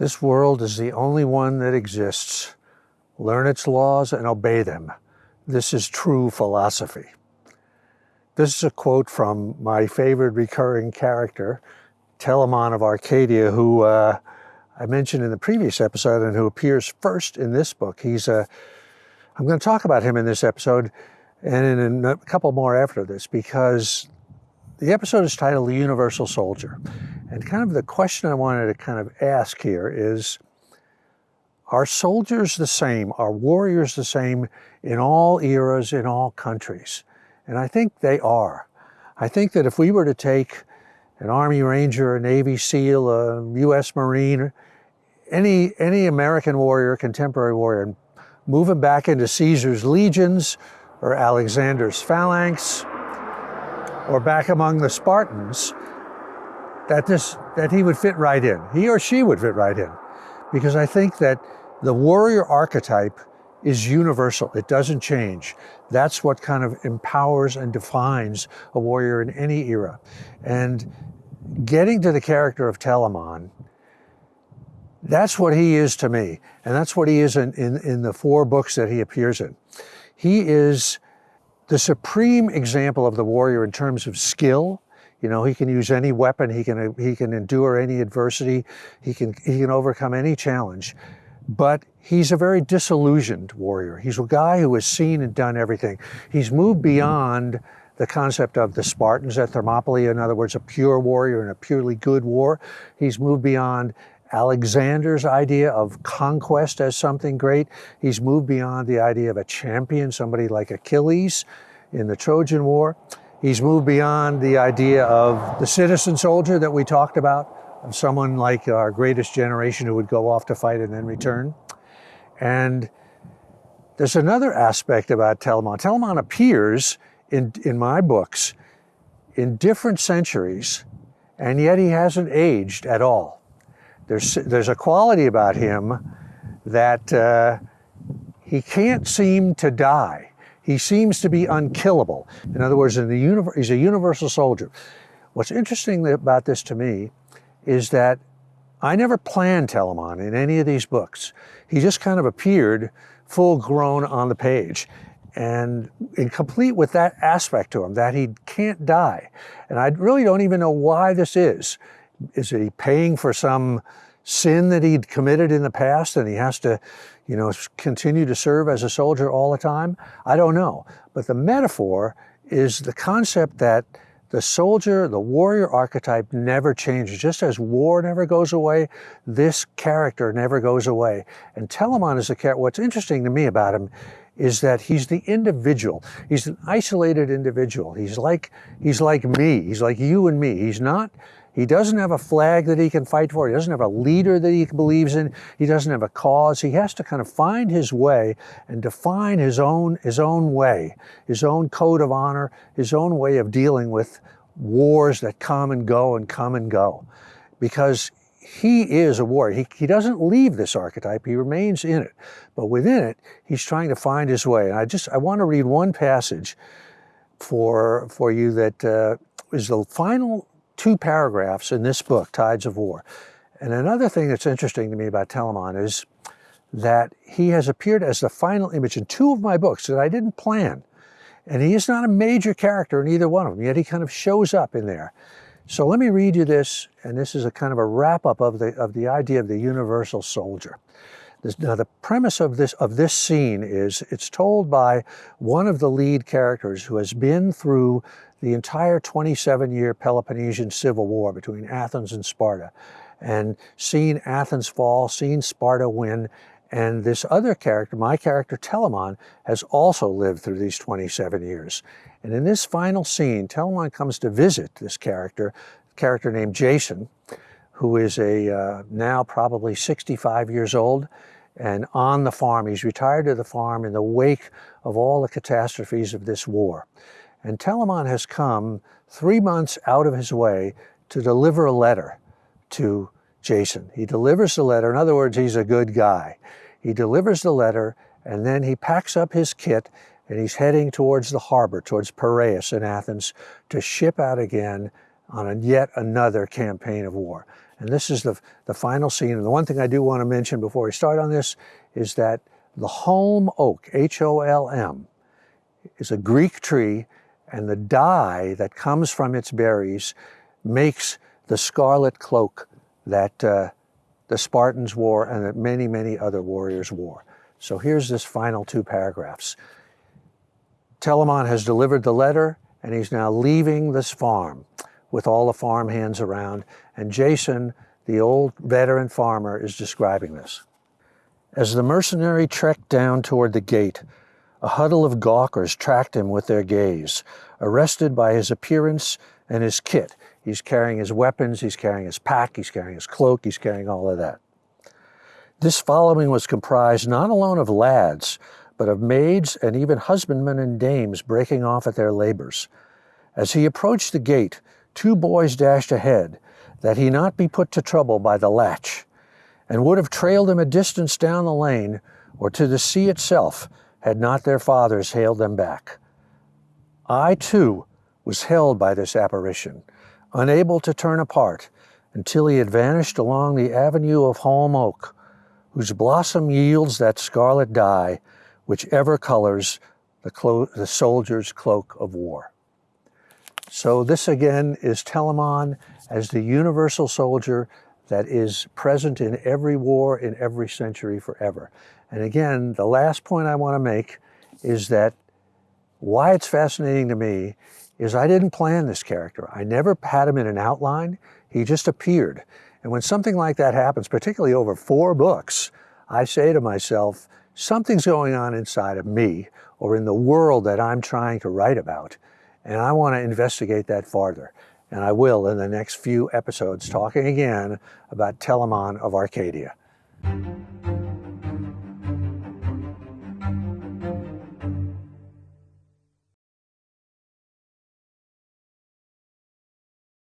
This world is the only one that exists. Learn its laws and obey them. This is true philosophy. This is a quote from my favorite recurring character, Telamon of Arcadia, who uh, I mentioned in the previous episode and who appears first in this book. He's a, I'm going to talk about him in this episode and in a couple more after this because the episode is titled The Universal Soldier. And kind of the question I wanted to kind of ask here is, are soldiers the same? Are warriors the same in all eras, in all countries? And I think they are. I think that if we were to take an Army Ranger, a Navy SEAL, a U.S. Marine, any, any American warrior, contemporary warrior, and move him back into Caesar's legions or Alexander's phalanx, or back among the Spartans, that, this, that he would fit right in. He or she would fit right in. Because I think that the warrior archetype is universal. It doesn't change. That's what kind of empowers and defines a warrior in any era. And getting to the character of Telamon, that's what he is to me. And that's what he is in, in, in the four books that he appears in. He is the supreme example of the warrior in terms of skill. You know, he can use any weapon, he can, he can endure any adversity, he can, he can overcome any challenge. But he's a very disillusioned warrior. He's a guy who has seen and done everything. He's moved mm-hmm. beyond the concept of the Spartans at Thermopylae, in other words, a pure warrior in a purely good war. He's moved beyond Alexander's idea of conquest as something great. He's moved beyond the idea of a champion, somebody like Achilles in the Trojan War. He's moved beyond the idea of the citizen soldier that we talked about, of someone like our greatest generation who would go off to fight and then return. And there's another aspect about Telamon. Telamon appears in, in my books in different centuries, and yet he hasn't aged at all. There's, there's a quality about him that uh, he can't seem to die. He seems to be unkillable. In other words, in the universe, he's a universal soldier. What's interesting about this to me is that I never planned Telamon in any of these books. He just kind of appeared full grown on the page and in complete with that aspect to him, that he can't die. And I really don't even know why this is. Is he paying for some sin that he'd committed in the past and he has to, you know, continue to serve as a soldier all the time? I don't know. But the metaphor is the concept that the soldier, the warrior archetype never changes. Just as war never goes away, this character never goes away. And Telamon is a character, what's interesting to me about him is that he's the individual. He's an isolated individual. He's like, he's like me. He's like you and me. He's not he doesn't have a flag that he can fight for. He doesn't have a leader that he believes in. He doesn't have a cause. He has to kind of find his way and define his own, his own way, his own code of honor, his own way of dealing with wars that come and go and come and go. Because he is a warrior. He, he doesn't leave this archetype. He remains in it. But within it, he's trying to find his way. And I just, I want to read one passage for, for you that uh, is the final two paragraphs in this book, Tides of War. And another thing that's interesting to me about Telamon is that he has appeared as the final image in two of my books that I didn't plan. And he is not a major character in either one of them, yet he kind of shows up in there. So let me read you this, and this is a kind of a wrap-up of the, of the idea of the universal soldier. This, now the premise of this, of this scene is it's told by one of the lead characters who has been through the entire 27-year Peloponnesian Civil War between Athens and Sparta, and seen Athens fall, seen Sparta win, and this other character, my character Telamon, has also lived through these 27 years. And in this final scene, Telamon comes to visit this character, a character named Jason, who is a uh, now probably 65 years old, and on the farm. He's retired to the farm in the wake of all the catastrophes of this war. And Telamon has come three months out of his way to deliver a letter to Jason. He delivers the letter. In other words, he's a good guy. He delivers the letter and then he packs up his kit and he's heading towards the harbor, towards Piraeus in Athens to ship out again on a, yet another campaign of war. And this is the, the final scene. And the one thing I do want to mention before we start on this is that the holm oak, H-O-L-M, is a Greek tree, and the dye that comes from its berries makes the scarlet cloak that uh, the Spartans wore and that many, many other warriors wore. So here's this final two paragraphs. Telamon has delivered the letter and he's now leaving this farm with all the farm hands around. And Jason, the old veteran farmer, is describing this. As the mercenary trekked down toward the gate, a huddle of gawkers tracked him with their gaze, arrested by his appearance and his kit. He's carrying his weapons, he's carrying his pack, he's carrying his cloak, he's carrying all of that. This following was comprised not alone of lads, but of maids and even husbandmen and dames breaking off at their labors. As he approached the gate, two boys dashed ahead, that he not be put to trouble by the latch, and would have trailed him a distance down the lane or to the sea itself, had not their fathers hailed them back. I, too, was held by this apparition, unable to turn apart, until he had vanished along the avenue of holm oak, whose blossom yields that scarlet dye which ever colors the, the soldier's cloak of war. So this again is Telamon as the universal soldier that is present in every war in every century forever. And again, the last point I want to make is that why it's fascinating to me is I didn't plan this character. I never had him in an outline. He just appeared. And when something like that happens, particularly over four books, I say to myself, something's going on inside of me or in the world that I'm trying to write about. And I want to investigate that farther. And I will in the next few episodes, talking again about Telamon of Arcadia.